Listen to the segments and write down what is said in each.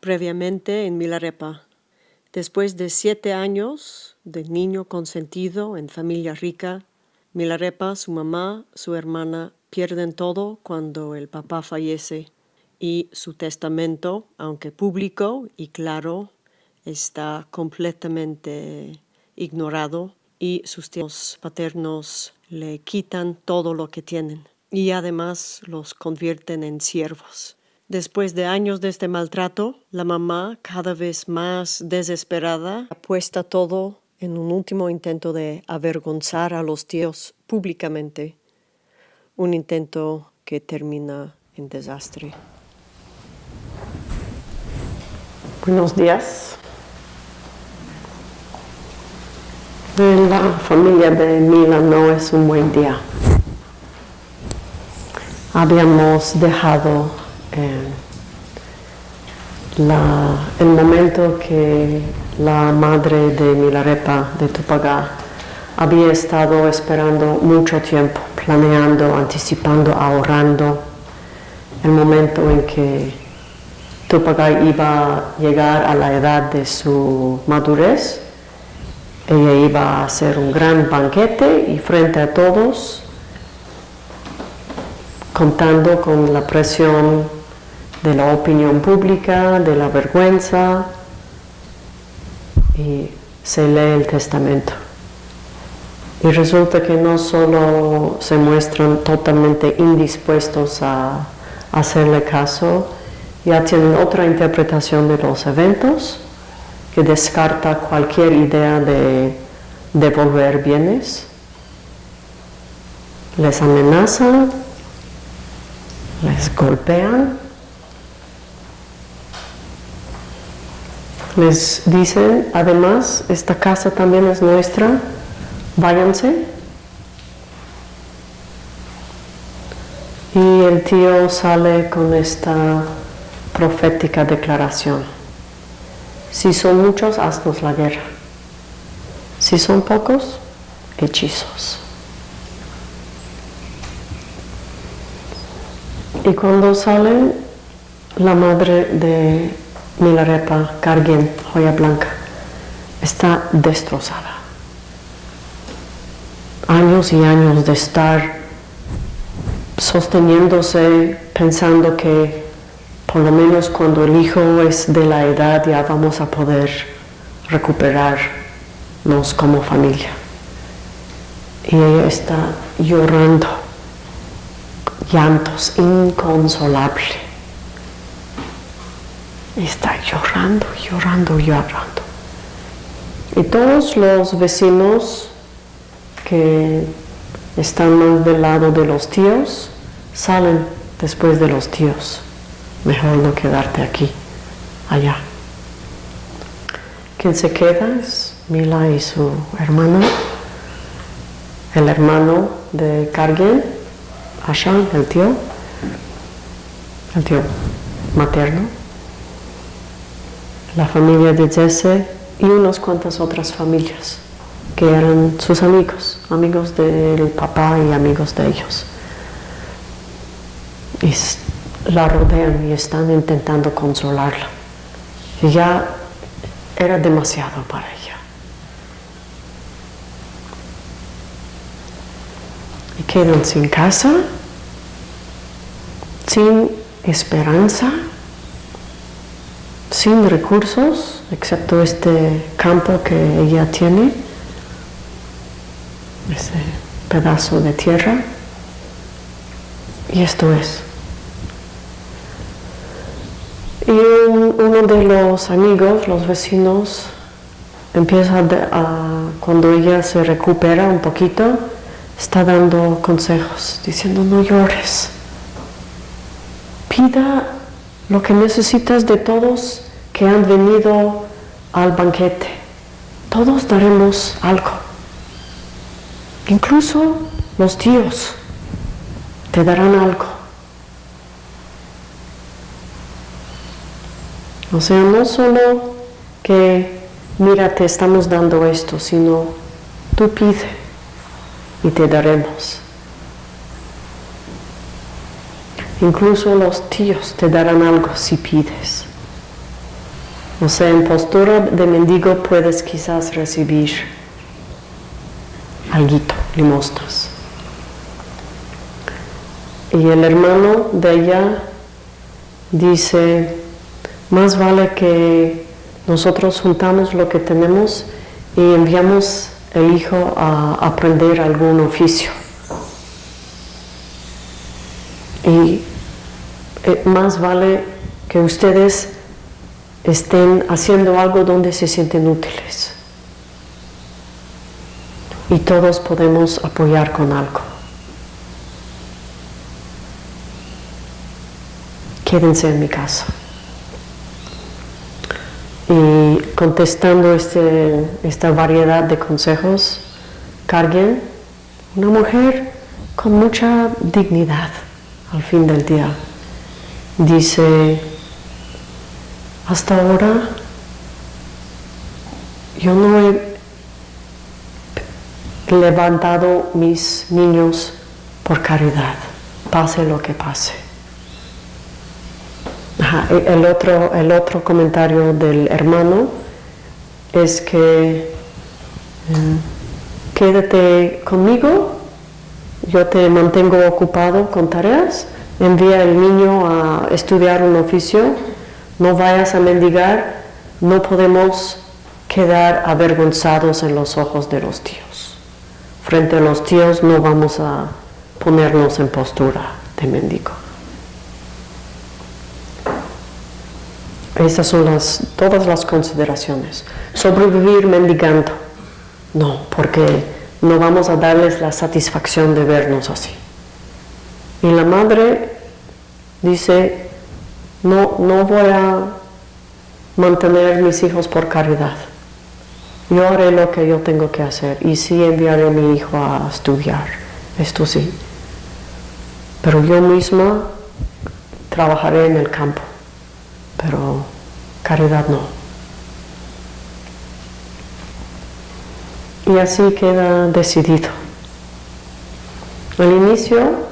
previamente en Milarepa. Después de siete años de niño consentido en familia rica, Milarepa, su mamá, su hermana pierden todo cuando el papá fallece y su testamento, aunque público y claro, está completamente ignorado y sus tíos paternos le quitan todo lo que tienen y además los convierten en siervos. Después de años de este maltrato, la mamá, cada vez más desesperada, apuesta todo en un último intento de avergonzar a los tíos públicamente, un intento que termina en desastre. Buenos días. En la familia de Mila no es un buen día. Habíamos dejado eh, el momento que la madre de Milarepa de Tupagá había estado esperando mucho tiempo, planeando, anticipando, ahorrando el momento en que Tupagá iba a llegar a la edad de su madurez. Ella iba a hacer un gran banquete y frente a todos contando con la presión de la opinión pública, de la vergüenza, y se lee el testamento. Y resulta que no solo se muestran totalmente indispuestos a hacerle caso, ya tienen otra interpretación de los eventos que descarta cualquier idea de devolver bienes. Les amenazan les golpean, les dicen, además, esta casa también es nuestra, váyanse. Y el tío sale con esta profética declaración. Si son muchos, haznos la guerra. Si son pocos, hechizos. Y cuando sale la madre de Milarepa, Carguen, joya blanca, está destrozada. Años y años de estar sosteniéndose, pensando que por lo menos cuando el hijo es de la edad ya vamos a poder recuperarnos como familia. Y ella está llorando llantos inconsolable. Está llorando, llorando, llorando. Y todos los vecinos que están más del lado de los tíos salen después de los tíos. Mejor no quedarte aquí, allá. Quien se queda es Mila y su hermana, el hermano de Carguen, Hashan, el tío, el tío materno, la familia de Jesse y unas cuantas otras familias que eran sus amigos, amigos del papá y amigos de ellos. Y la rodean y están intentando consolarla. Y ya era demasiado para ella. Y quedan sin casa, sin esperanza, sin recursos, excepto este campo que ella tiene, ese pedazo de tierra. Y esto es. Y uno de los amigos, los vecinos, empieza a, cuando ella se recupera un poquito, está dando consejos, diciendo no llores pida lo que necesitas de todos que han venido al banquete. Todos daremos algo. Incluso los tíos te darán algo. O sea, no solo que, mira, te estamos dando esto, sino tú pide y te daremos. Incluso los tíos te darán algo si pides. O sea, en postura de mendigo puedes quizás recibir alguito, limosnas. Y el hermano de ella dice, más vale que nosotros juntamos lo que tenemos y enviamos el hijo a aprender algún oficio. Y eh, más vale que ustedes estén haciendo algo donde se sienten útiles. Y todos podemos apoyar con algo. Quédense en mi casa. Y contestando este, esta variedad de consejos, carguen una mujer con mucha dignidad al fin del día. Dice, hasta ahora yo no he levantado mis niños por caridad, pase lo que pase. el, otro, el otro comentario del hermano es que mm, quédate conmigo, yo te mantengo ocupado con tareas, envía al niño a estudiar un oficio, no vayas a mendigar, no podemos quedar avergonzados en los ojos de los tíos. Frente a los tíos no vamos a ponernos en postura de mendigo. Esas son las, todas las consideraciones. Sobrevivir mendigando. No, porque no vamos a darles la satisfacción de vernos así. Y la madre dice, no, no voy a mantener mis hijos por caridad. Yo haré lo que yo tengo que hacer y sí enviaré a mi hijo a estudiar, esto sí. Pero yo misma trabajaré en el campo, pero caridad no. Y así queda decidido. Al inicio,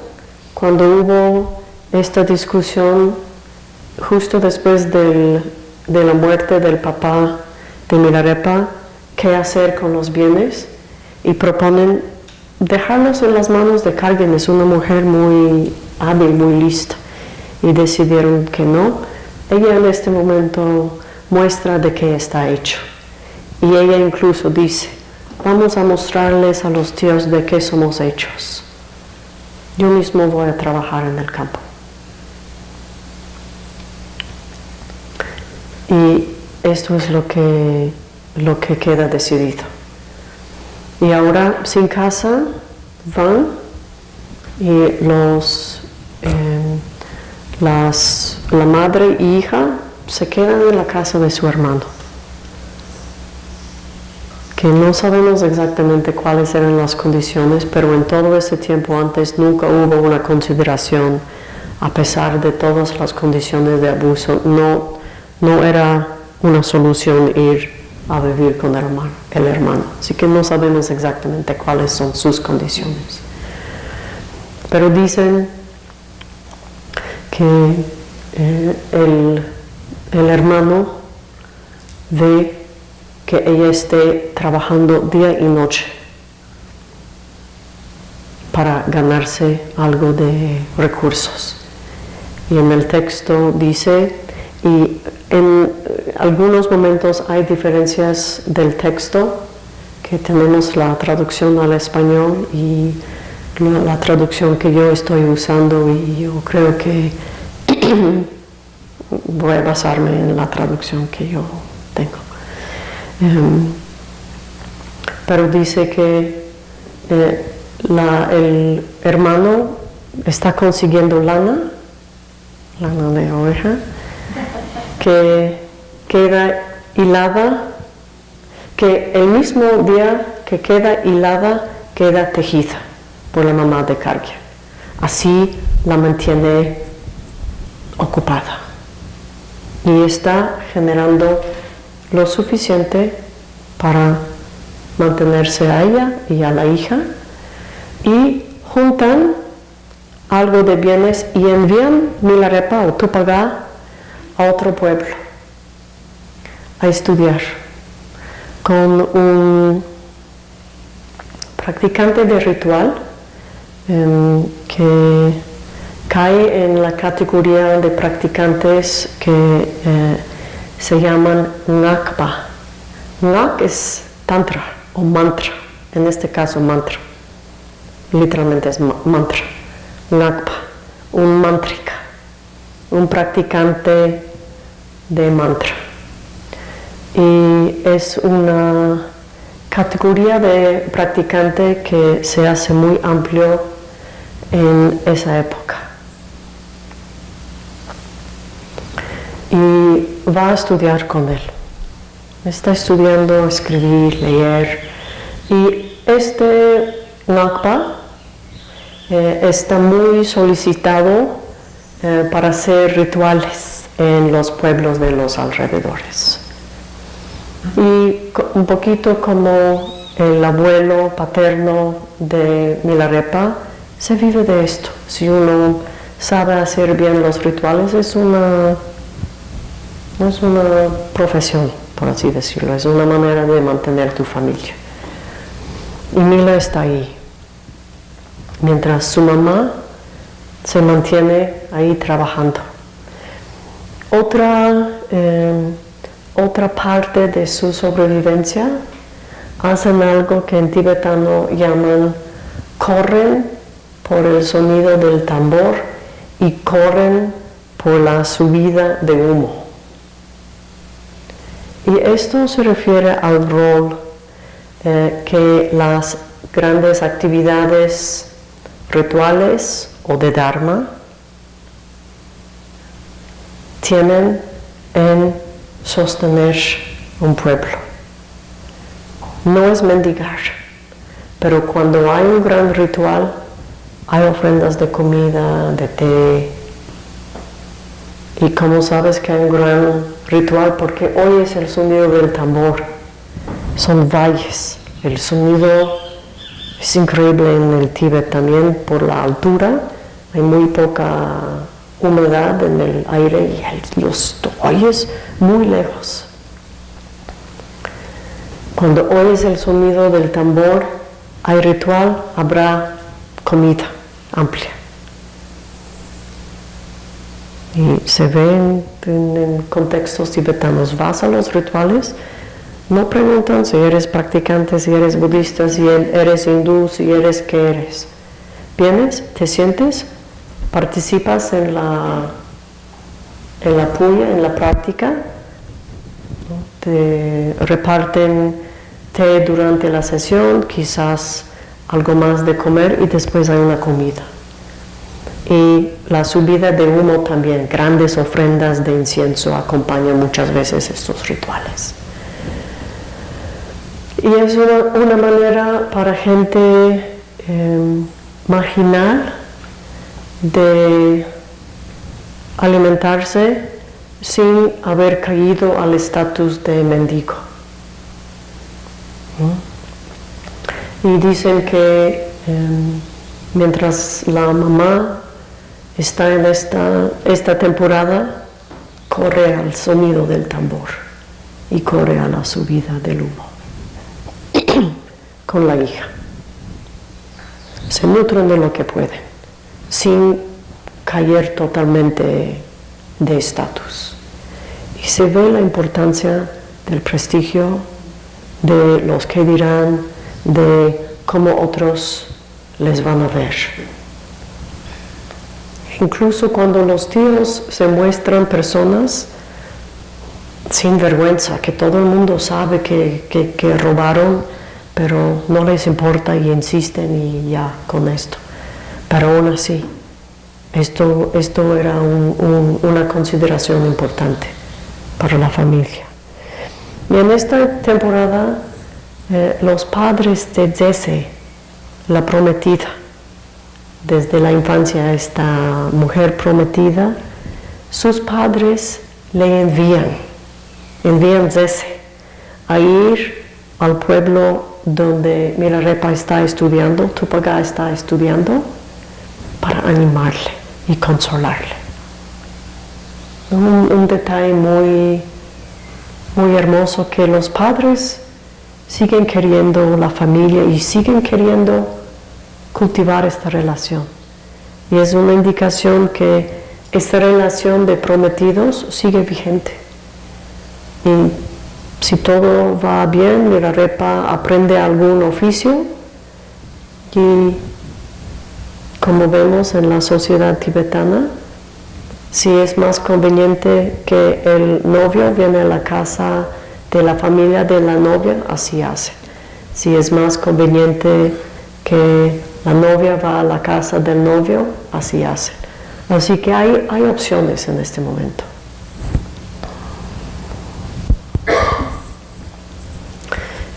cuando hubo esta discusión justo después de la muerte del papá de Milarepa, qué hacer con los bienes y proponen dejarlos en las manos de Cargen, es una mujer muy hábil, muy lista, y decidieron que no. Ella en este momento muestra de qué está hecho. Y ella incluso dice, vamos a mostrarles a los tíos de qué somos hechos. Yo mismo voy a trabajar en el campo. Y esto es lo que, lo que queda decidido. Y ahora sin casa van y los, em, las, la madre y hija se quedan en la casa de su hermano. Que no sabemos exactamente cuáles eran las condiciones, pero en todo ese tiempo antes nunca hubo una consideración, a pesar de todas las condiciones de abuso, no no era una solución ir a vivir con el hermano, el hermano. Así que no sabemos exactamente cuáles son sus condiciones. Pero dicen que eh, el, el hermano ve que ella esté trabajando día y noche para ganarse algo de recursos. Y en el texto dice, y en algunos momentos hay diferencias del texto, que tenemos la traducción al español y la, traducción que yo estoy usando y yo creo que voy a basarme en la traducción que yo tengo. Em, pero dice que eh, el hermano está consiguiendo lana, lana de oveja, que queda hilada, que el mismo día que queda hilada, queda tejida por la mamá de Cargia. Así la mantiene ocupada y está generando lo suficiente para mantenerse a ella y a la hija y juntan algo de bienes y envían Milarepa o Tupagá a otro pueblo, a estudiar con un practicante de ritual em, que cae en la categoría de practicantes que eh, se llaman Ngakpa. Ngak es tantra o mantra, en este caso mantra, literalmente es mantra. Ngakpa, un mantrika, un practicante de mantra. Y es una categoría de practicante que se hace muy amplio en esa época. Y va a estudiar con él. Está estudiando escribir, leer. Y este Nakpa eh, está muy solicitado eh, para hacer rituales en los pueblos de los alrededores. Y un poquito como el abuelo paterno de Milarepa, se vive de esto. Si uno sabe hacer bien los rituales, es una, es una profesión, por así decirlo, es una manera de mantener tu familia. Y Mila está ahí, mientras su mamá se mantiene ahí trabajando. Otra eh, otra parte de su sobrevivencia, hacen algo que en tibetano llaman corren por el sonido del tambor y corren por la subida de humo. Y esto se refiere al rol eh, que las grandes actividades rituales o de Dharma tienen en sostener un pueblo. No es mendigar, pero cuando hay un gran ritual, hay ofrendas de comida, de té. Y como sabes que hay un gran ritual, porque hoy es el sonido del tambor, son valles. El sonido es increíble en el Tíbet también por la altura, hay muy poca humedad en el aire y los oyes muy lejos. Cuando oyes el sonido del tambor, hay ritual, habrá comida amplia. Y se ve en, contextos tibetanos, vas a los rituales, no preguntan si eres practicante, si eres budista, si eres hindú, si eres qué eres. Vienes, te sientes, participas en la, en la puya, en la práctica, te reparten té durante la sesión, quizás algo más de comer y después hay una comida. Y la subida de humo también, grandes ofrendas de incienso acompañan muchas veces estos rituales. Y es una, manera para gente eh, marginal de alimentarse sin haber caído al estatus de mendigo. Y dicen que em, mientras la mamá está en esta, esta temporada, corre al sonido del tambor y corre a la subida del humo con la hija. Se nutren de lo que pueden sin caer totalmente de estatus. Y se ve la importancia del prestigio, de los que dirán, de cómo otros les van a ver. Incluso cuando los tíos se muestran personas sin vergüenza, que todo el mundo sabe que, que robaron, pero no les importa y insisten y ya con esto. Pero aún así, esto, esto era una consideración importante para la familia. Y en esta temporada, eh, los padres de Jesse, la prometida, desde la infancia esta mujer prometida, sus padres le envían, envían Jesse a ir al pueblo donde Milarepa está estudiando, Tupaga está estudiando, para animarle y consolarle. Un, detalle muy, muy hermoso que los padres siguen queriendo la familia y siguen queriendo cultivar esta relación. Y es una indicación que esta relación de prometidos sigue vigente. Y si todo va bien, Mirarepa aprende algún oficio y como vemos en la sociedad tibetana, si es más conveniente que el novio viene a la casa de la familia de la novia, así hace. Si es más conveniente que la novia va a la casa del novio, así hace. Así que hay, hay opciones en este momento.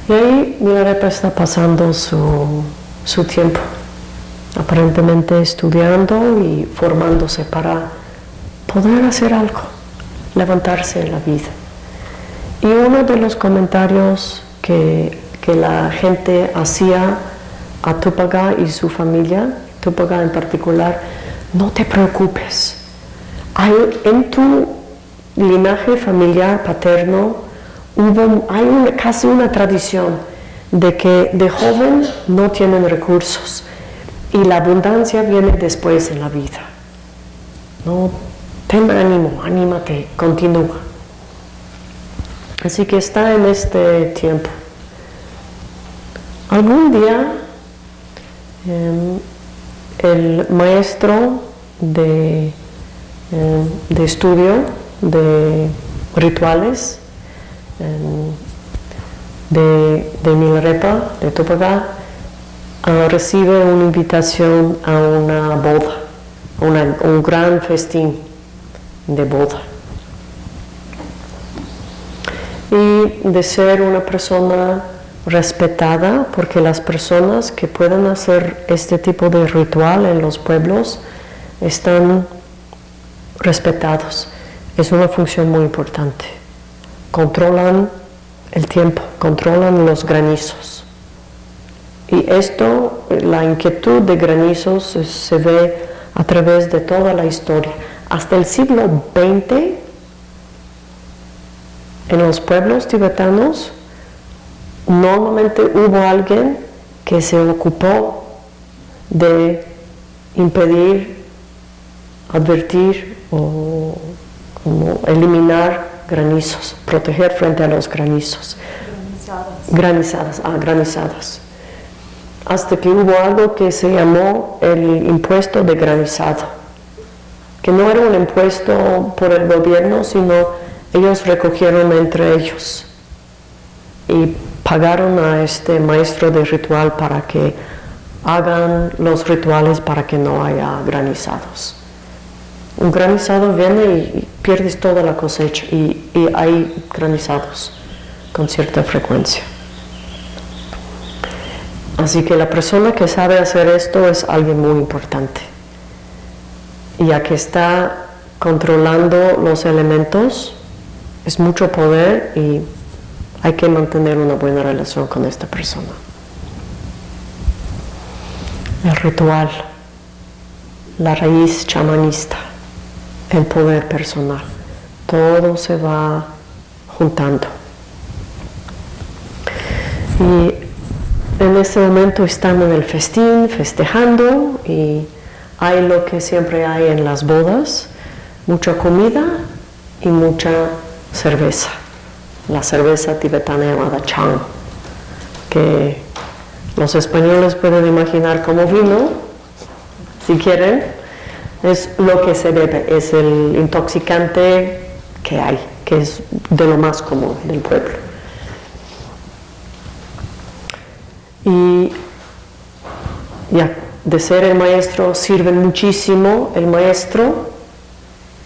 Y ahí Milarepa está pasando su, su tiempo, aparentemente estudiando y formándose para poder hacer algo, levantarse en la vida. Y uno de los comentarios que, la gente hacía a Tupaga y su familia, Tupaga en particular, no te preocupes. Hay, en tu linaje familiar paterno hubo, hay casi una tradición de que de joven no tienen recursos y la abundancia viene después en la vida. No, ten ánimo, anímate, continúa. Así que está en este tiempo. Algún día em, el maestro de, em, de, estudio de rituales em, de, de Milarepa, de Topagá, ah, recibe una invitación a una boda, un gran festín de boda. y de ser una persona respetada, porque las personas que pueden hacer este tipo de ritual en los pueblos están respetados. Es una función muy importante. Controlan el tiempo, controlan los granizos. Y esto, la inquietud de granizos se ve a través de toda la historia. Hasta el siglo XX en los pueblos tibetanos normalmente hubo alguien que se ocupó de impedir, advertir o eliminar granizos, proteger frente a los granizos. Granizadas. ah, granizadas. Hasta que hubo algo que se llamó el impuesto de granizado, que no era un impuesto por el gobierno, sino ellos recogieron entre ellos y pagaron a este maestro de ritual para que hagan los rituales para que no haya granizados. Un granizado viene y pierdes toda la cosecha y, y hay granizados con cierta frecuencia. Así que la persona que sabe hacer esto es alguien muy importante. Ya que está controlando los elementos, es mucho poder y hay que mantener una buena relación con esta persona. El ritual, la raíz chamanista, el poder personal, todo se va juntando. Y este momento están en el festín, festejando y hay lo que siempre hay en las bodas, mucha comida y mucha cerveza, la cerveza tibetana llamada Chang, que los españoles pueden imaginar como vino, si quieren, es lo que se bebe, es el intoxicante que hay, que es de lo más común del pueblo. Y ya, de ser el maestro sirve muchísimo el maestro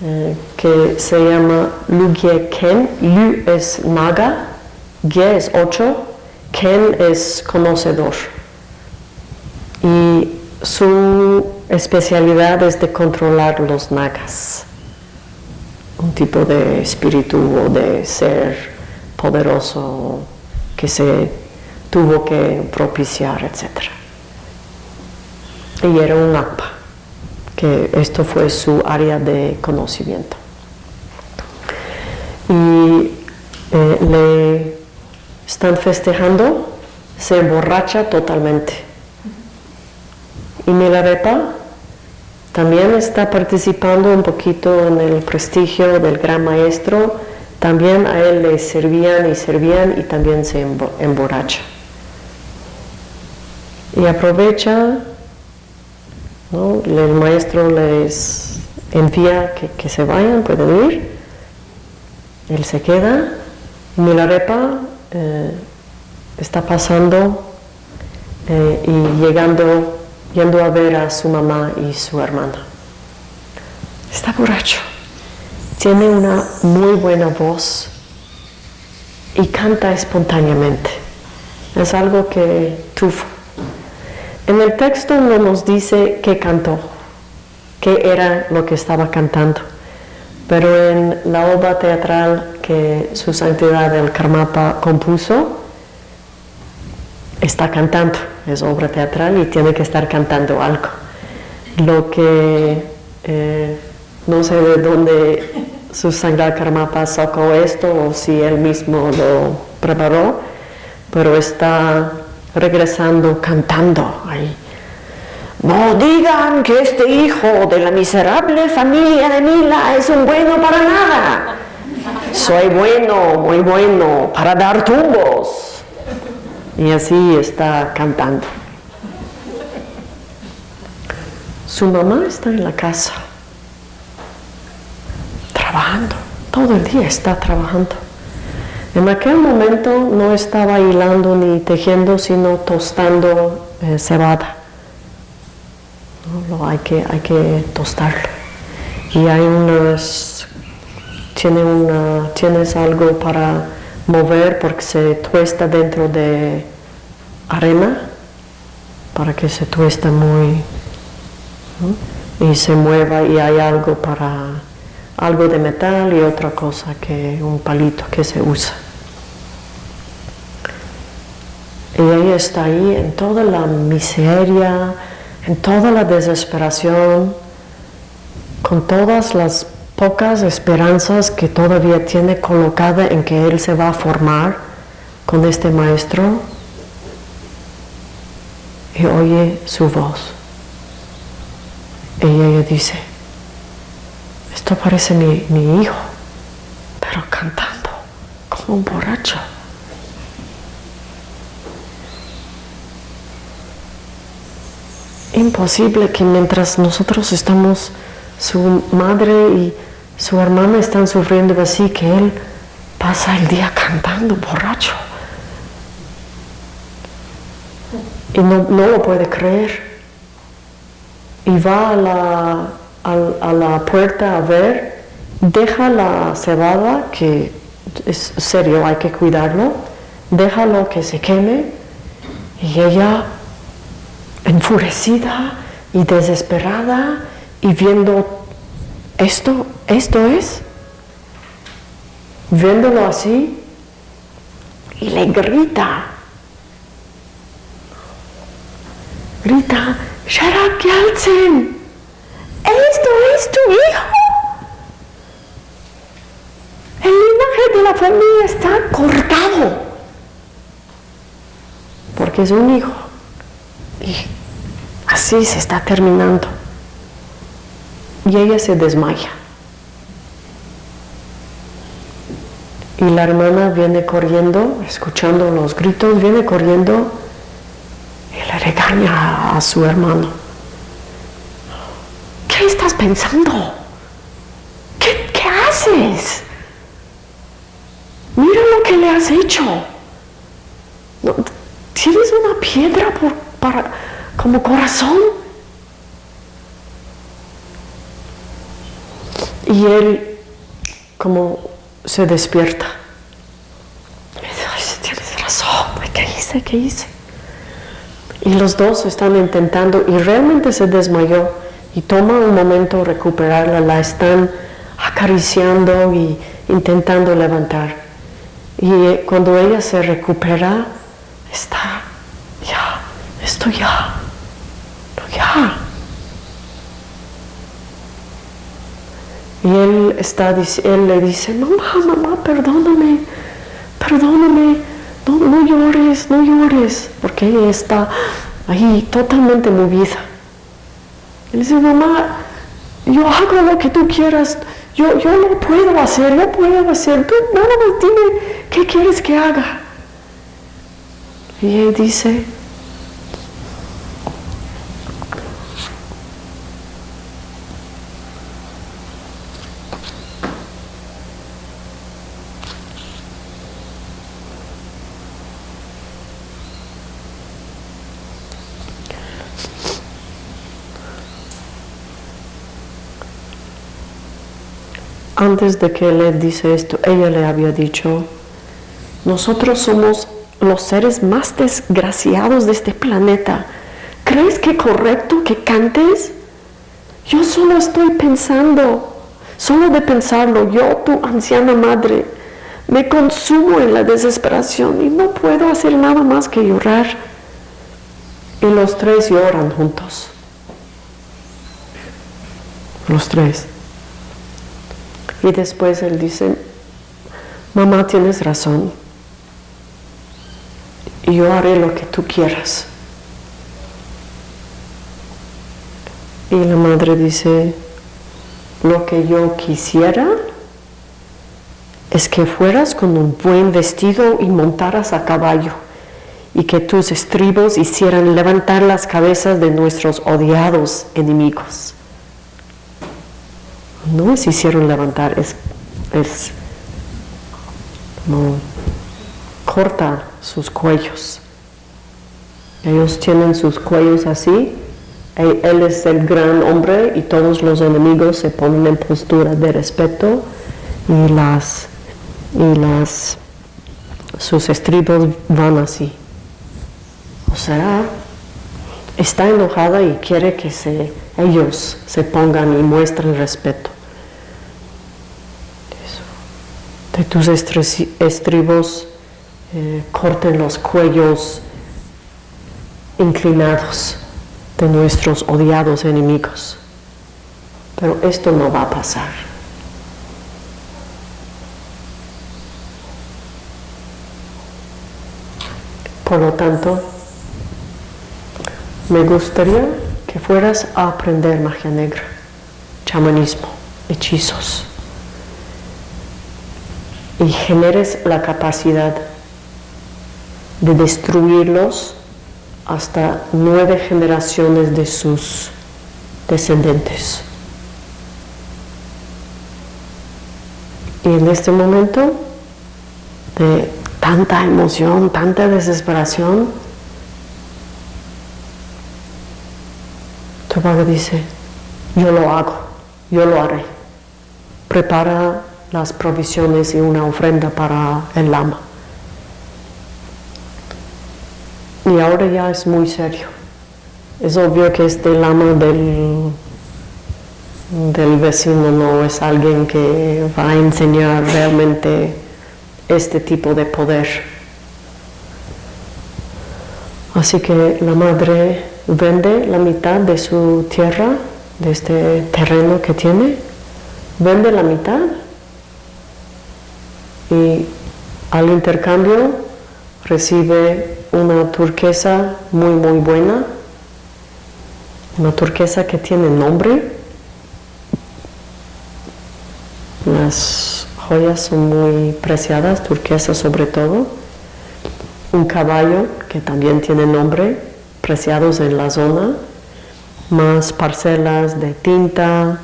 eh, que se llama Lu Gie Ken. Lu es naga, Gie es ocho, Ken es conocedor. Y su especialidad es de controlar los nagas, un tipo de espíritu o de ser poderoso que se tuvo que propiciar, etc. Y era un akpa que esto fue su área de conocimiento. Y eh, le están festejando, se emborracha totalmente. Y Milarepa también está participando un poquito en el prestigio del gran maestro, también a él le servían y servían y también se emborracha. Y aprovecha, el maestro les envía que, se vayan, pueden ir, él se queda, Milarepa eh, está pasando eh, y llegando, yendo a ver a su mamá y su hermana. Está borracho, tiene una muy buena voz y canta espontáneamente. Es algo que tuvo. En el texto no nos dice qué cantó, qué era lo que estaba cantando, pero en la obra teatral que su santidad el Karmapa compuso, está cantando, es obra teatral y tiene que estar cantando algo. Lo que eh, no sé de dónde su santidad Karmapa sacó esto o si él mismo lo preparó, pero está regresando cantando ahí. No digan que este hijo de la miserable familia de Mila es un bueno para nada. Soy bueno, muy bueno, para dar tumbos. Y así está cantando. Su mamá está en la casa, trabajando, todo el día está trabajando. En aquel momento no estaba hilando ni tejiendo, sino tostando eh, cebada. ¿No? hay, que, hay que tostarlo. Y hay unas, tiene una, tienes algo para mover porque se tuesta dentro de arena, para que se tuesta muy, y se mueva y hay algo para, algo de metal y otra cosa que un palito que se usa. Y ella está ahí en toda la miseria, en toda la desesperación, con todas las pocas esperanzas que todavía tiene colocada en que él se va a formar con este maestro. Y oye su voz. Y ella dice, esto parece mi, mi hijo, pero cantando como un borracho. Imposible que mientras nosotros estamos, su madre y su hermana están sufriendo así, que él pasa el día cantando borracho. Y no, lo puede creer. Y va a la, a la puerta a ver, deja la cebada, que es serio, hay que cuidarlo, déjalo que se queme, y ella enfurecida y desesperada y viendo esto, esto es, viéndolo así, y le grita, grita, Sharak Yaltsin, esto es tu hijo. El linaje de la familia está cortado, porque es un hijo. Y así se está terminando. Y ella se desmaya. Y la hermana viene corriendo, escuchando los gritos, viene corriendo y le regaña a su hermano. ¿Qué estás pensando? ¿Qué, qué haces? Mira lo que le has hecho. ¿Tienes una piedra por como corazón. Y él como se despierta. Dice, tienes razón, ¿qué hice? ¿Qué hice? Y los dos están intentando y realmente se desmayó y toma un momento recuperarla, la están acariciando y intentando levantar. Y eh, cuando ella se recupera, está esto ya, ya. Y él, está, él le dice, mamá, mamá, perdóname, perdóname, no, no llores, no llores, porque ella está ahí totalmente movida. Él dice, mamá, yo hago lo que tú quieras, yo, yo lo puedo hacer, yo puedo hacer, tú nada más dime qué quieres que haga. Y él dice, antes de que él dice esto, ella le había dicho, nosotros somos los seres más desgraciados de este planeta. ¿Crees que es correcto que cantes? Yo solo estoy pensando, solo de pensarlo, yo, tu anciana madre, me consumo en la desesperación y no puedo hacer nada más que llorar. Y los tres lloran juntos. Los tres. Y después él dice, mamá tienes razón, yo haré lo que tú quieras. Y la madre dice, lo que yo quisiera es que fueras con un buen vestido y montaras a caballo y que tus estribos hicieran levantar las cabezas de nuestros odiados enemigos no se hicieron levantar, es, es como corta sus cuellos. Ellos tienen sus cuellos así, él es el gran hombre y todos los enemigos se ponen en postura de respeto y las y las sus estribos van así. O sea, está enojada y quiere que se, ellos se pongan y muestren respeto. De tus estribos eh, corten los cuellos inclinados de nuestros odiados enemigos. Pero esto no va a pasar. Por lo tanto, me gustaría que fueras a aprender magia negra, chamanismo, hechizos y generes la capacidad de destruirlos hasta nueve generaciones de sus descendientes. Y en este momento de tanta emoción, tanta desesperación, tu padre dice, yo lo hago, yo lo haré. Prepara las provisiones y una ofrenda para el lama. Y ahora ya es muy serio. Es obvio que este lama del, del vecino no es alguien que va a enseñar realmente este tipo de poder. Así que la madre vende la mitad de su tierra, de este terreno que tiene, vende la mitad y al intercambio recibe una turquesa muy muy buena, una turquesa que tiene nombre. Las joyas son muy preciadas, turquesas sobre todo. Un caballo que también tiene nombre, preciados en la zona, más parcelas de tinta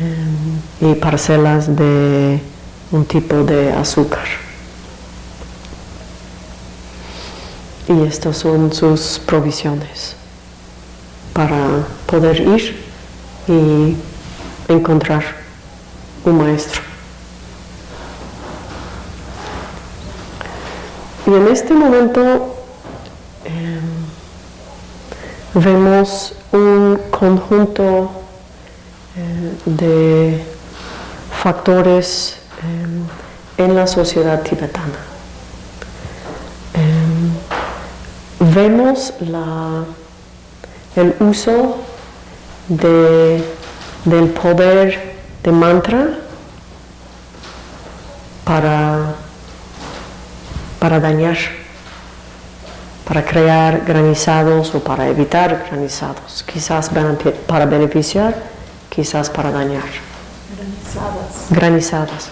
eh, y parcelas de un tipo de azúcar. Y estas son sus provisiones para poder ir y encontrar un maestro. Y en este momento em, vemos un conjunto eh, de factores en la sociedad tibetana. Em, vemos el uso del poder de mantra para para dañar, para crear granizados o para evitar granizados, quizás para beneficiar, quizás para dañar. Granizadas. Granizadas,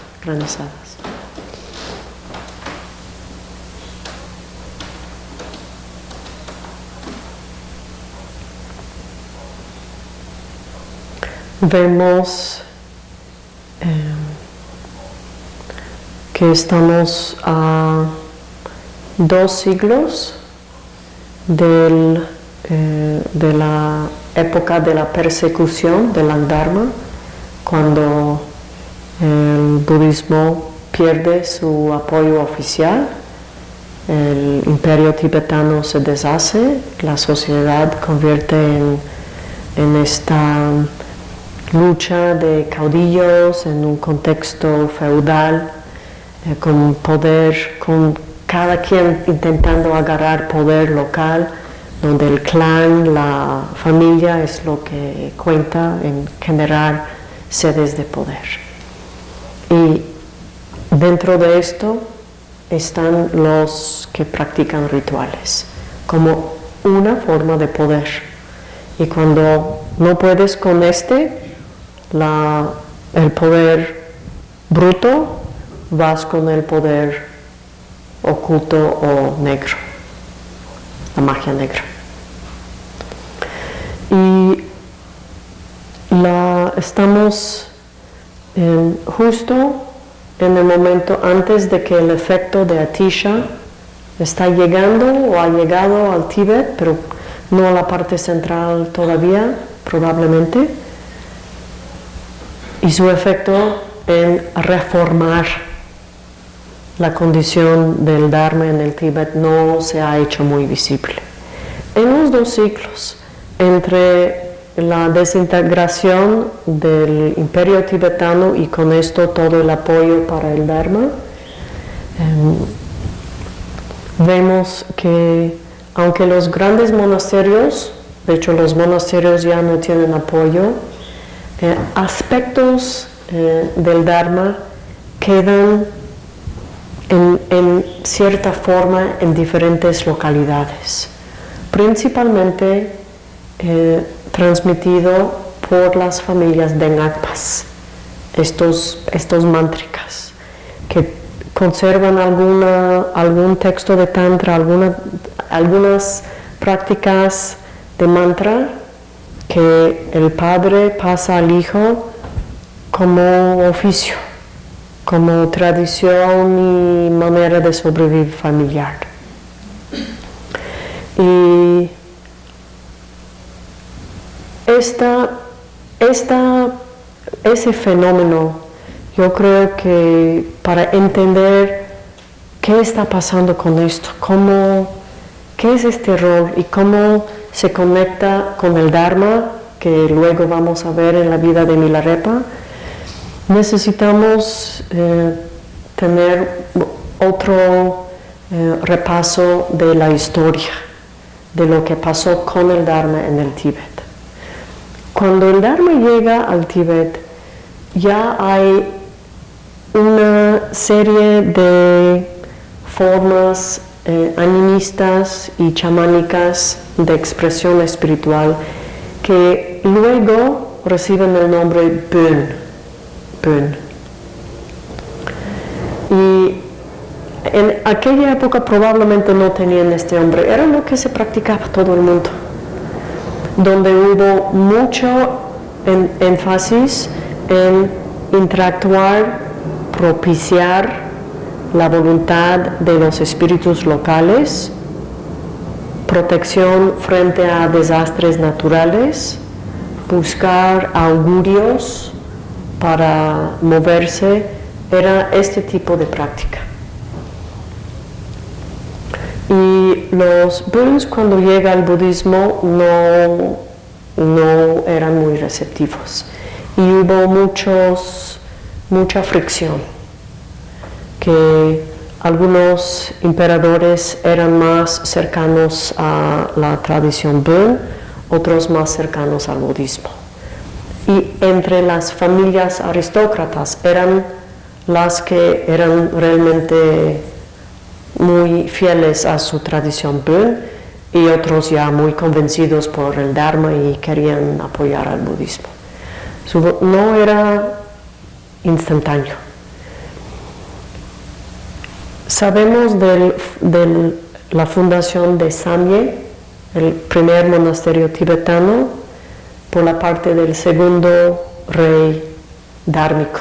vemos eh, que estamos a dos siglos del, eh, de la época de la persecución del Dharma, cuando el budismo pierde su apoyo oficial, el imperio tibetano se deshace, la sociedad convierte en, en esta lucha de caudillos en un contexto feudal, eh, con poder, con cada quien intentando agarrar poder local, donde el clan, la familia es lo que cuenta en generar sedes de poder. Y dentro de esto están los que practican rituales como una forma de poder. Y cuando no puedes con este, el poder bruto, vas con el poder oculto o negro, la magia negra. Y la, estamos justo en el momento antes de que el efecto de Atisha está llegando o ha llegado al Tíbet, pero no a la parte central todavía, probablemente y su efecto en reformar la condición del Dharma en el Tíbet no se ha hecho muy visible. En los dos ciclos, entre la desintegración del imperio tibetano y con esto todo el apoyo para el Dharma, em, vemos que aunque los grandes monasterios, de hecho los monasterios ya no tienen apoyo, eh, aspectos eh, del Dharma quedan en, cierta forma en diferentes localidades, principalmente eh, transmitido por las familias de Ngakpas, estos, estos mántricas, que conservan alguna, algún texto de Tantra, alguna, algunas prácticas de mantra que el padre pasa al hijo como oficio, como tradición y manera de sobrevivir familiar. Y esta, esta, ese fenómeno, yo creo que para entender qué está pasando con esto, cómo, qué es este rol y cómo se conecta con el Dharma, que luego vamos a ver en la vida de Milarepa, necesitamos eh, tener otro eh, repaso de la historia, de lo que pasó con el Dharma en el Tíbet. Cuando el Dharma llega al Tíbet, ya hay una serie de formas eh, animistas y chamánicas de expresión espiritual que luego reciben el nombre Bön. Y en aquella época probablemente no tenían este nombre, era lo que se practicaba todo el mundo, donde hubo mucho énfasis en interactuar, propiciar la voluntad de los espíritus locales, protección frente a desastres naturales, buscar augurios para moverse, era este tipo de práctica. Y los Buns cuando llega al budismo no, no eran muy receptivos y hubo muchos, mucha fricción que algunos emperadores eran más cercanos a la tradición Bön, otros más cercanos al budismo. Y entre las familias aristócratas eran las que eran realmente muy fieles a su tradición Bön y otros ya muy convencidos por el Dharma y querían apoyar al budismo. no era instantáneo. Sabemos de la fundación de Samye, el primer monasterio tibetano, por la parte del segundo rey dármico,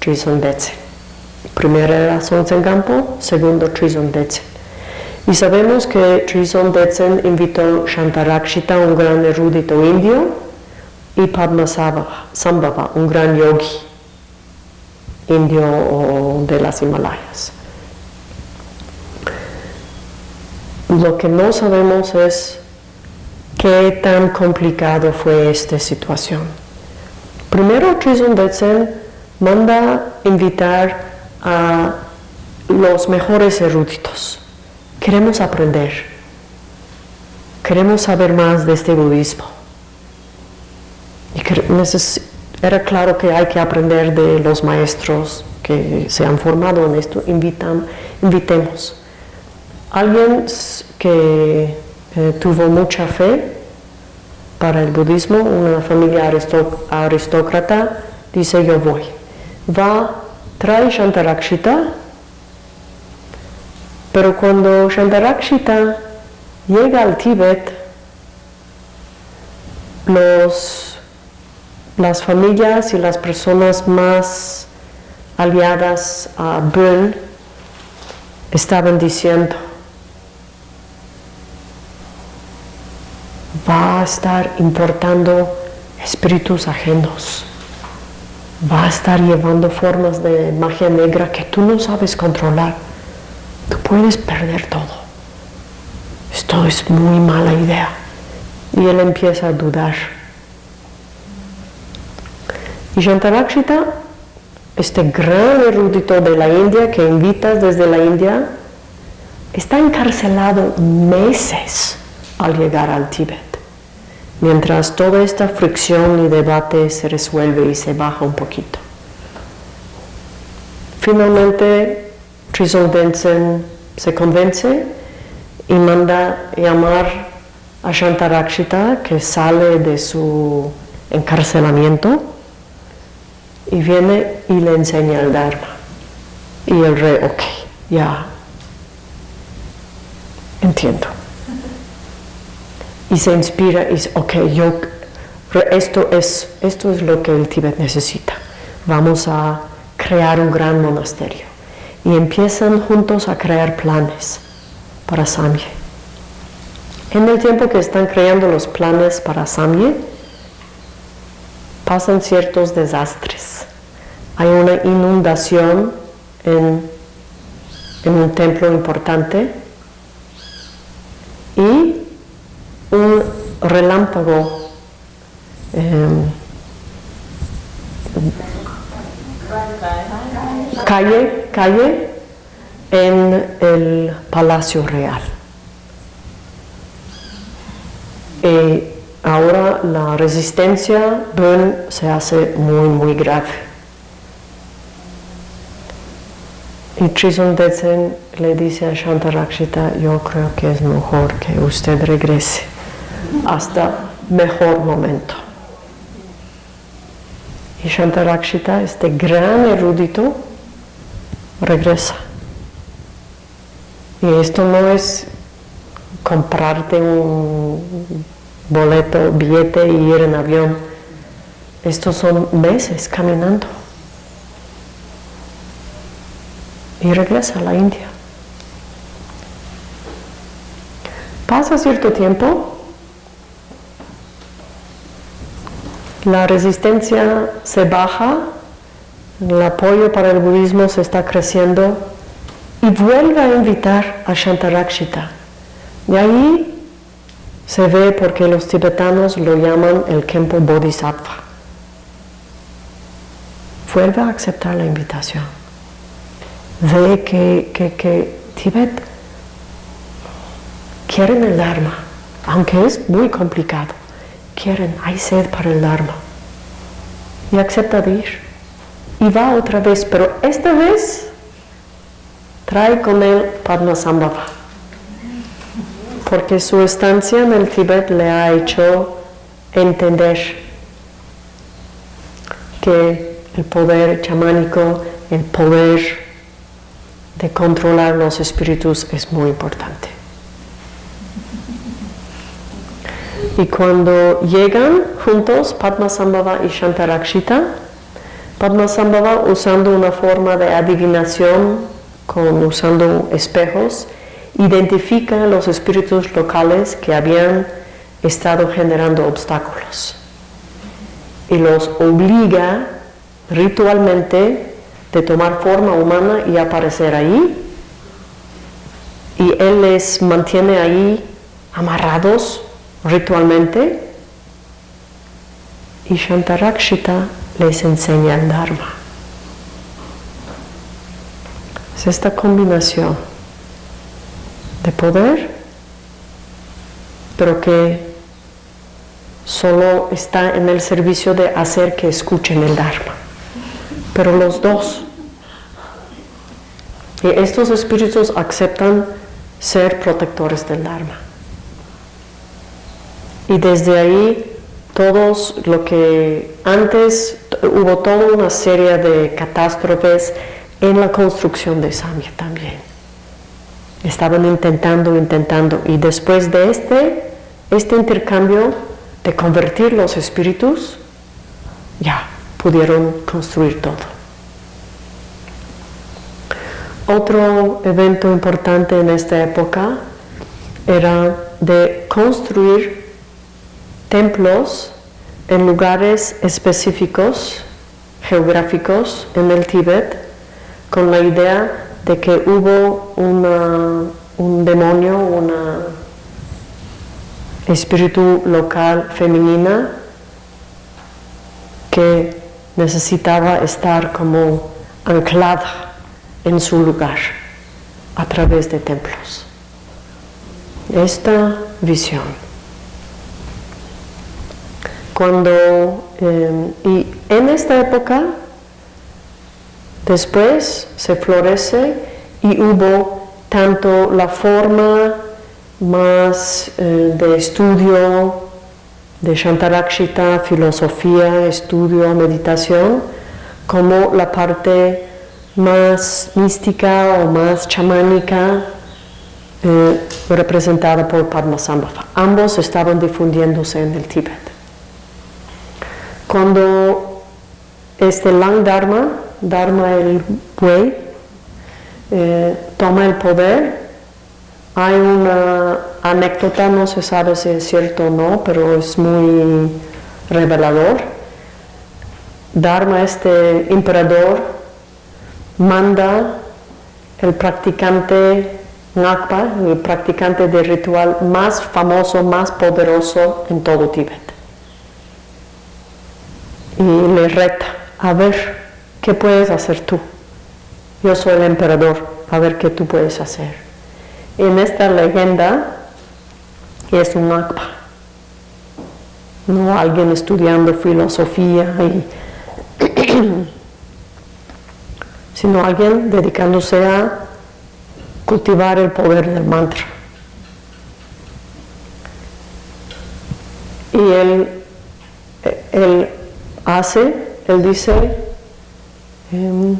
Trison Detsen. Primero era Sonsen Gampo, segundo Trison Detsen. Y sabemos que Trison Detsen invitó Shantarakshita, un gran erudito indio, y Padmasambhava, un gran yogi indio de las Himalayas. Lo que no sabemos es qué tan complicado fue esta situación. Primero, Trison Detsen manda invitar a los mejores eruditos. Queremos aprender. Queremos saber más de este budismo. Y era claro que hay que aprender de los maestros que se han formado en esto. Invitan, invitemos. Alguien que eh, tuvo mucha fe para el budismo, una familia aristócrata, dice yo voy. Va, trae Shantarakshita, pero cuando Shantarakshita llega al Tíbet, los, las familias y las personas más aliadas a Bön estaban diciendo, va a estar importando espíritus ajenos, va a estar llevando formas de magia negra que tú no sabes controlar. Tú puedes perder todo. Esto es muy mala idea. Y él empieza a dudar. Y Shantarakshita, este gran erudito de la India que invitas desde la India, está encarcelado meses al llegar al Tíbet mientras toda esta fricción y debate se resuelve y se baja un poquito. Finalmente, Densen se convence y manda llamar a Shantarakshita, que sale de su encarcelamiento, y viene y le enseña el Dharma. Y el rey, ok, ya entiendo y se inspira y dice, ok, yo, esto es, esto es lo que el Tíbet necesita. Vamos a crear un gran monasterio. Y empiezan juntos a crear planes para Samye. En el tiempo que están creando los planes para Samye, pasan ciertos desastres. Hay una inundación en, en un templo importante y un relámpago em, calle, calle en el Palacio Real. Y ahora la resistencia se hace muy, muy grave. Y Trison Detsen le dice a Shantarakshita, yo creo que es mejor que usted regrese hasta mejor momento. Y Shantarakshita, este gran erudito, regresa. Y esto no es comprarte un boleto, billete y ir en avión. Estos son meses caminando. Y regresa a la India. Pasa cierto tiempo la resistencia se baja, el apoyo para el budismo se está creciendo y vuelve a invitar a Shantarakshita. De ahí se ve porque los tibetanos lo llaman el Kempo Bodhisattva. Vuelve a aceptar la invitación. Ve que, que, que Tibet quieren el Dharma, aunque es muy complicado quieren, hay sed para el Dharma. Y acepta de ir. Y va otra vez, pero esta vez trae con él Padmasambhava, porque su estancia en el Tíbet le ha hecho entender que el poder chamánico, el poder de controlar los espíritus es muy importante. Y cuando llegan juntos Padmasambhava y Shantarakshita, Padmasambhava usando una forma de adivinación con, usando espejos, identifica los espíritus locales que habían estado generando obstáculos. Y los obliga ritualmente de tomar forma humana y aparecer ahí. Y él les mantiene ahí amarrados ritualmente y Shantarakshita les enseña el Dharma. Es esta combinación de poder, pero que solo está en el servicio de hacer que escuchen el Dharma. Pero los dos. Y estos espíritus aceptan ser protectores del Dharma. Y desde ahí todos lo que antes hubo toda una serie de catástrofes en la construcción de Samia también. Estaban intentando, intentando, y después de este, este intercambio de convertir los espíritus, ya pudieron construir todo. Otro evento importante en esta época era de construir templos en lugares específicos, geográficos en el Tíbet, con la idea de que hubo un demonio, una espíritu local femenina que necesitaba estar como anclada en su lugar a través de templos. Esta visión. Cuando, eh, y en esta época, Después se florece y hubo tanto la forma más eh, de estudio de Shantarakshita, filosofía, estudio, meditación, como la parte más mística o más chamánica eh, representada por Padmasambhava. Ambos estaban difundiéndose en el Tíbet. Cuando este Lang Dharma Dharma el buey, eh, toma el poder. Hay una anécdota, no se sabe si es cierto o no, pero es muy revelador. Dharma, este emperador, manda el practicante Ngakpa, el practicante de ritual más famoso, más poderoso en todo Tíbet. Y le reta, a ver, ¿Qué puedes hacer tú? Yo soy el emperador, a ver qué tú puedes hacer. En esta leyenda es un akpa, no alguien estudiando filosofía, sino alguien dedicándose a cultivar el poder del mantra. Y él, él hace, él dice, Em,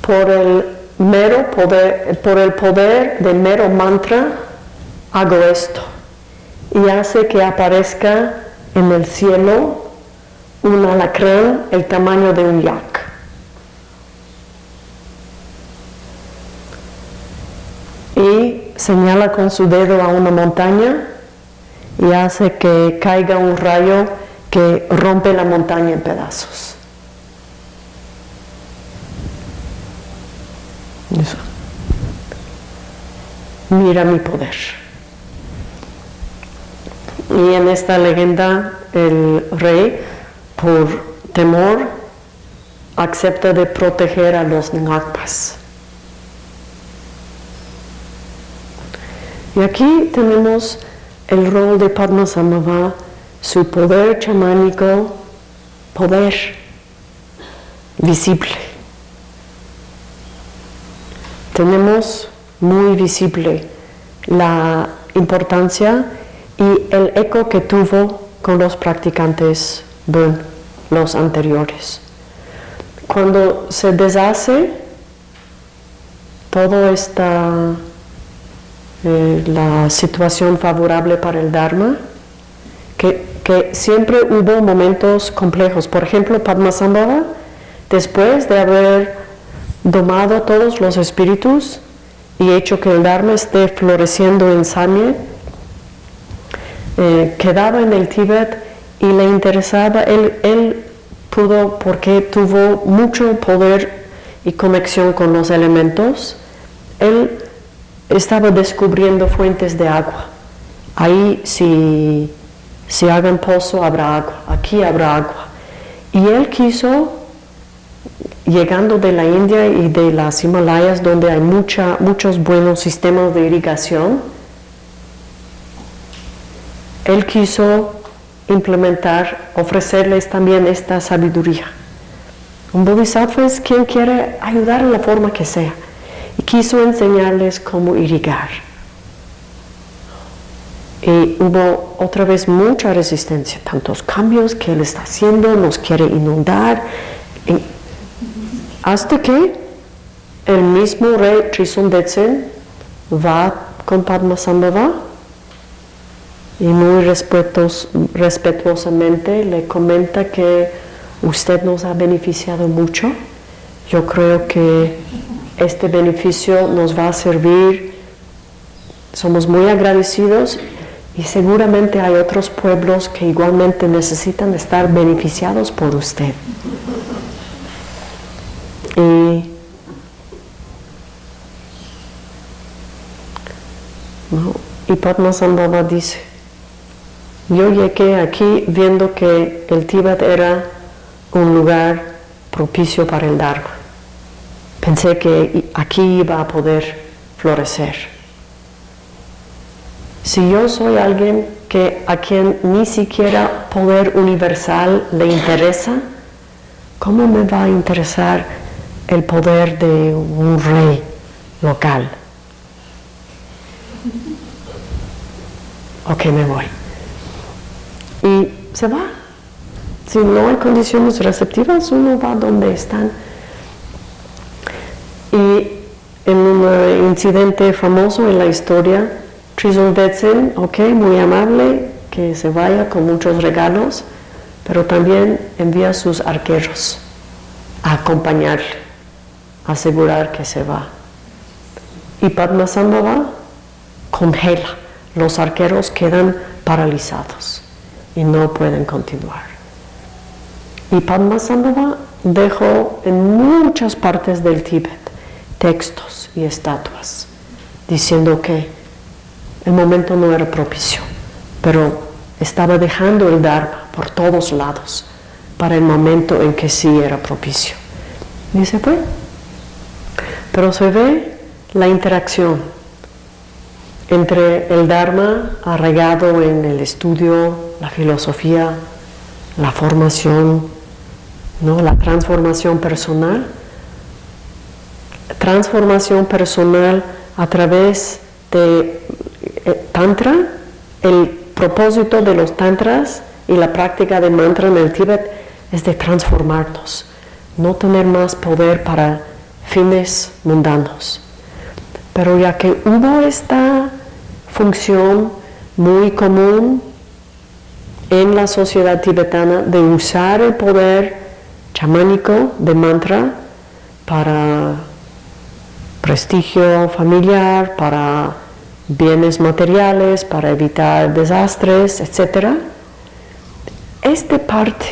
por el mero poder, por el poder de mero mantra, hago esto. Y hace que aparezca en el cielo un alacrán el tamaño de un yak. Y señala con su dedo a una montaña y hace que caiga un rayo que rompe la montaña en pedazos. Mira mi poder. Y en esta leyenda el rey, por temor, acepta de proteger a los Ngakpas. Y aquí tenemos el rol de Padmasambhava, su poder chamánico, poder visible tenemos muy visible la importancia y el eco que tuvo con los practicantes Bön, los anteriores. Cuando se deshace toda esta eh, la situación favorable para el Dharma, que, que, siempre hubo momentos complejos. Por ejemplo, Padmasambhava, después de haber domado todos los espíritus y hecho que el Dharma esté floreciendo en Samye, eh, quedaba en el Tíbet y le interesaba, él, él pudo, porque tuvo mucho poder y conexión con los elementos, él estaba descubriendo fuentes de agua. Ahí si, si hagan pozo habrá agua, aquí habrá agua. Y él quiso, llegando de la India y de las Himalayas, donde hay mucha, muchos buenos sistemas de irrigación, él quiso implementar, ofrecerles también esta sabiduría. Un bodhisattva es quien quiere ayudar en la forma que sea y quiso enseñarles cómo irrigar. Y hubo otra vez mucha resistencia, tantos cambios que él está haciendo, nos quiere inundar, hasta que el mismo rey Trisundetsen va con Padmasambhava y muy respetuosamente le comenta que usted nos ha beneficiado mucho. Yo creo que este beneficio nos va a servir. Somos muy agradecidos y seguramente hay otros pueblos que igualmente necesitan estar beneficiados por usted. Y y Padmasambhava dice, yo llegué aquí viendo que el Tíbet era un lugar propicio para el Dharma. Pensé que aquí iba a poder florecer. Si yo soy alguien que a quien ni siquiera poder universal le interesa, ¿cómo me va a interesar el poder de un rey local? Ok, me voy y se va. Si no hay condiciones receptivas, uno va donde están. Y en un incidente famoso en la historia, Trizon Detsen, ok, muy amable, que se vaya con muchos regalos, pero también envía sus arqueros a acompañarle, a asegurar que se va. Y Padmasambhava congela, los arqueros quedan paralizados y no pueden continuar. Y Padmasambhava dejó en muchas partes del Tíbet textos y estatuas diciendo que el momento no era propicio, pero estaba dejando el Dharma por todos lados para el momento en que sí era propicio. Se fue. Pero se ve la interacción entre el Dharma arraigado en el estudio, la filosofía, la formación, ¿no? la transformación personal, transformación personal a través de Tantra, el propósito de los Tantras y la práctica de mantra en el Tíbet es de transformarnos, no tener más poder para fines mundanos. Pero ya que hubo esta función muy común en la sociedad tibetana de usar el poder chamánico de mantra para prestigio familiar, para bienes materiales, para evitar desastres, etc. Esta parte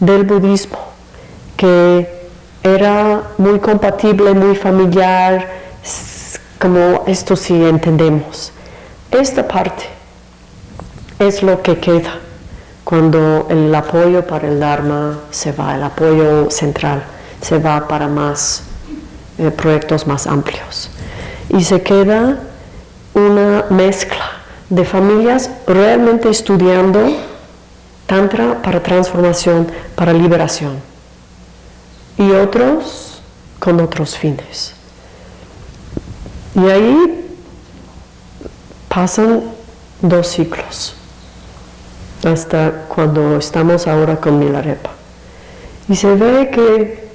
del budismo que era muy compatible, muy familiar, como esto sí entendemos. Esta parte es lo que queda cuando el apoyo para el Dharma se va, el apoyo central se va para más eh, proyectos más amplios. Y se queda una mezcla de familias realmente estudiando Tantra para transformación, para liberación, y otros con otros fines. Y ahí pasan dos ciclos hasta cuando estamos ahora con Milarepa. Y se ve que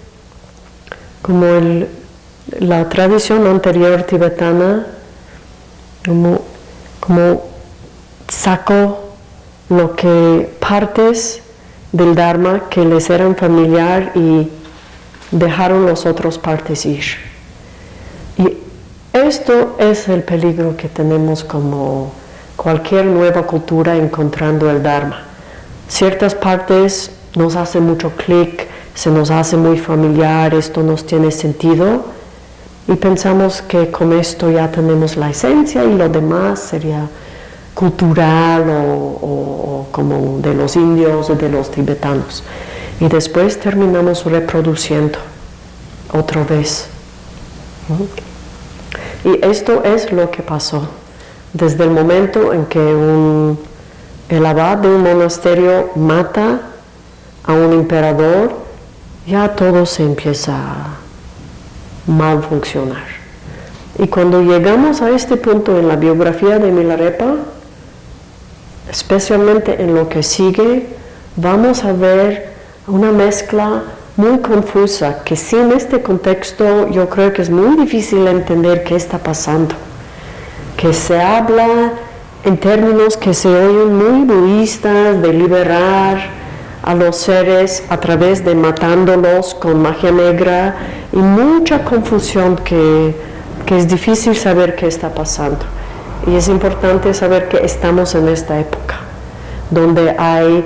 como la tradición anterior tibetana, como, como sacó lo que partes del Dharma que les eran familiar y dejaron las otras partes ir. Y esto es el peligro que tenemos como cualquier nueva cultura encontrando el Dharma. Ciertas partes nos hacen mucho clic, se nos hace muy familiar, esto nos tiene sentido y pensamos que con esto ya tenemos la esencia y lo demás sería cultural o, como de los indios o de los tibetanos. Y después terminamos reproduciendo otra vez. Y esto es lo que pasó. Desde el momento en que un, el abad de un monasterio mata a un emperador, ya todo se empieza a mal funcionar. Y cuando llegamos a este punto en la biografía de Milarepa, especialmente en lo que sigue, vamos a ver una mezcla muy confusa que sin este contexto yo creo que es muy difícil entender qué está pasando. Que se habla en términos que se oyen muy budistas de liberar a los seres a través de matándolos con magia negra y mucha confusión que, que es difícil saber qué está pasando. Y es importante saber que estamos en esta época, donde hay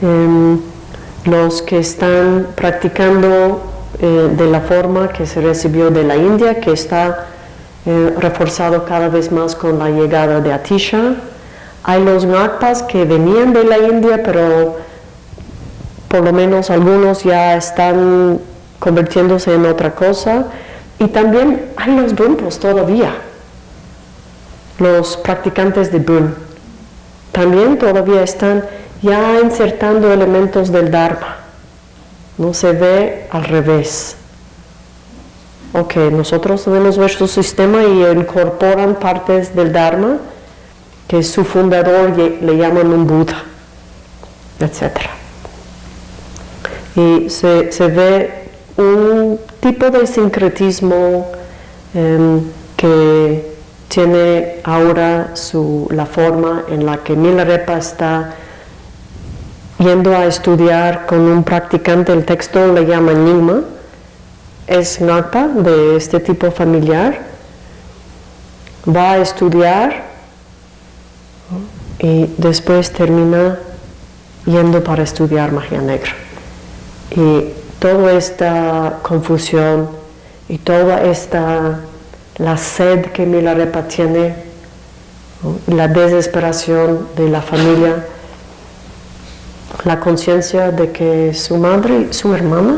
em, los que están practicando eh, de la forma que se recibió de la India, que está eh, reforzado cada vez más con la llegada de Atisha. Hay los Ngakpas que venían de la India, pero por lo menos algunos ya están convirtiéndose en otra cosa. Y también hay los Bumpos todavía los practicantes de Bun también todavía están ya insertando elementos del Dharma. No se ve al revés. Ok, nosotros tenemos nuestro sistema y incorporan partes del Dharma, que su fundador le llaman un Buda, etc. Y se, ve un tipo de sincretismo em, que tiene ahora su, la forma en la que Milarepa está yendo a estudiar con un practicante, el texto le llama Nigma, es Ngakpa de este tipo familiar, va a estudiar y después termina yendo para estudiar magia negra. Y toda esta confusión y toda esta la sed que Milarepa tiene, la desesperación de la familia, la conciencia de que su madre su hermana,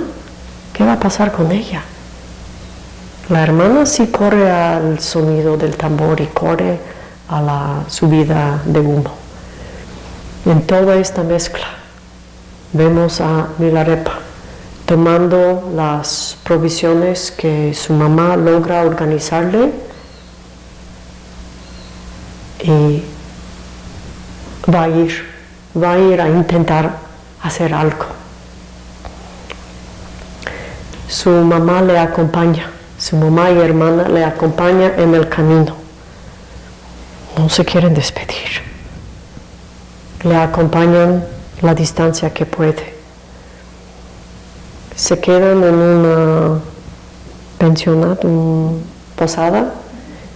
¿qué va a pasar con ella? La hermana sí corre al sonido del tambor y corre a la subida de humo. En toda esta mezcla vemos a Milarepa tomando las provisiones que su mamá logra organizarle y va a ir, va a ir a intentar hacer algo. Su mamá le acompaña, su mamá y hermana le acompañan en el camino. No se quieren despedir. Le acompañan la distancia que puede se quedan en una pensionato, una posada,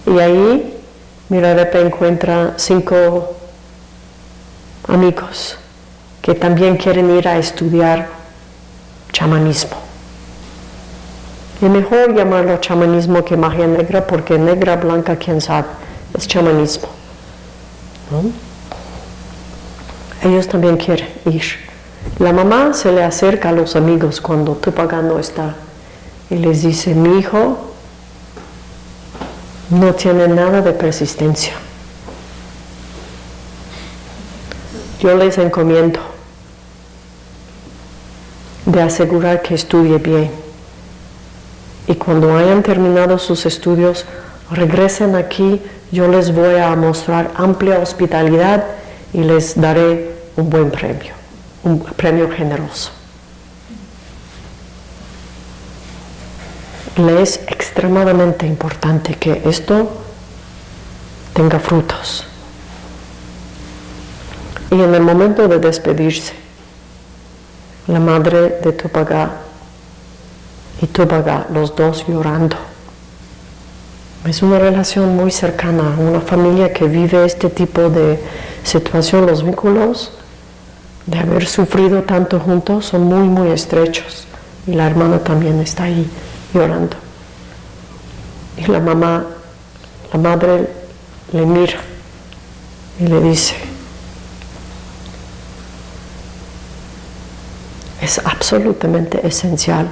y ahí Mirarepa encuentra cinco amigos que también quieren ir a estudiar chamanismo. Es mejor llamarlo chamanismo que magia negra porque negra, blanca, quién sabe, es chamanismo. Ellos también quieren ir. La mamá se le acerca a los amigos cuando Tupac no está y les dice, mi hijo no tiene nada de persistencia. Yo les encomiendo de asegurar que estudie bien y cuando hayan terminado sus estudios, regresen aquí, yo les voy a mostrar amplia hospitalidad y les daré un buen premio, un premio generoso. Le es extremadamente importante que esto tenga frutos. Y en el momento de despedirse, la madre de Tupaga y Tupaga, los dos llorando. Es una relación muy cercana, una familia que vive este tipo de situación, los vínculos de haber sufrido tanto juntos son muy, muy estrechos. Y la hermana también está ahí llorando. Y la mamá, la madre le mira y le dice, es absolutamente esencial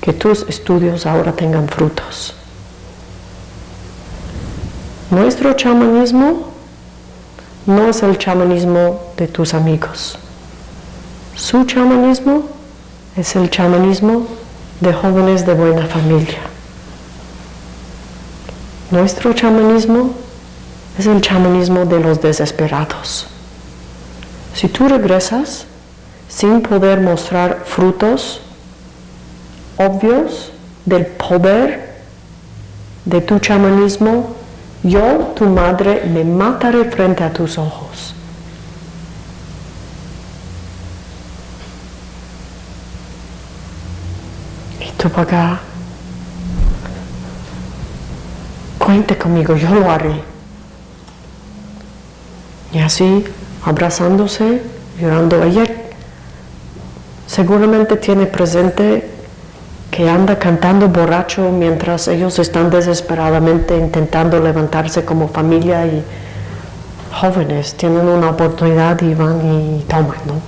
que tus estudios ahora tengan frutos. Nuestro chamanismo no es el chamanismo de tus amigos. Su chamanismo es el chamanismo de jóvenes de buena familia. Nuestro chamanismo es el chamanismo de los desesperados. Si tú regresas sin poder mostrar frutos obvios del poder de tu chamanismo, yo, tu madre, me mataré frente a tus ojos. Y tú acá, cuente conmigo, yo lo haré. Y así, abrazándose, llorando, ella seguramente tiene presente que anda cantando borracho mientras ellos están desesperadamente intentando levantarse como familia y jóvenes tienen una oportunidad y van y toman, ¿no?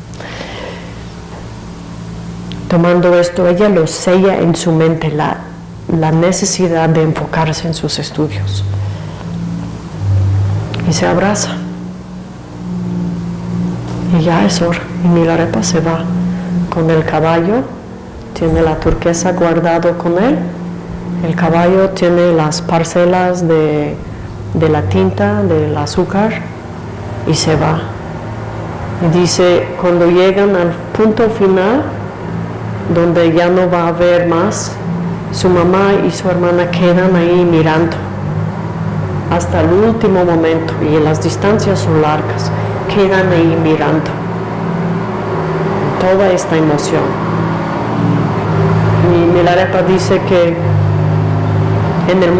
Tomando esto, ella lo sella en su mente la, la necesidad de enfocarse en sus estudios y se abraza. Y ya es hora, y Milarepa se va con el caballo, tiene la turquesa guardado con él, el caballo tiene las parcelas de, la tinta, del azúcar y se va. Y dice, cuando llegan al punto final, donde ya no va a haber más, su mamá y su hermana quedan ahí mirando hasta el último momento y las distancias son largas, quedan ahí mirando toda esta emoción. Y Milarepa dice que en el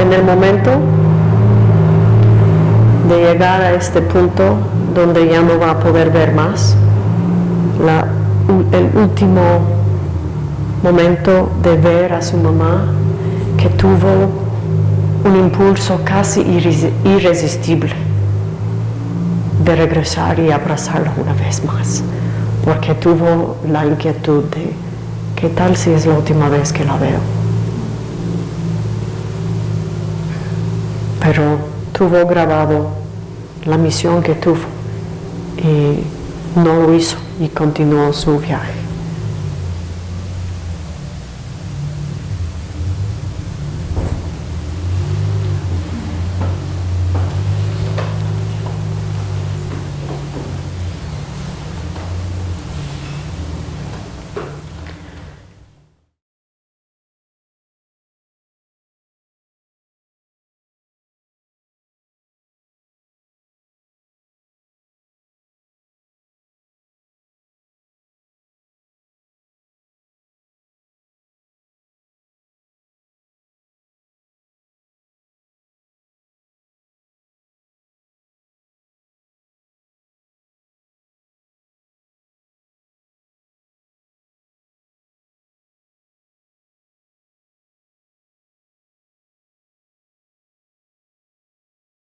en el momento de llegar a este punto donde ya no va a poder ver más, el último momento de ver a su mamá que tuvo un impulso casi irresistible de regresar y abrazarla una vez más, porque tuvo la inquietud de qué tal si es la última vez que la veo. Pero tuvo grabado la misión que tuvo y no lo hizo y continuó su viaje.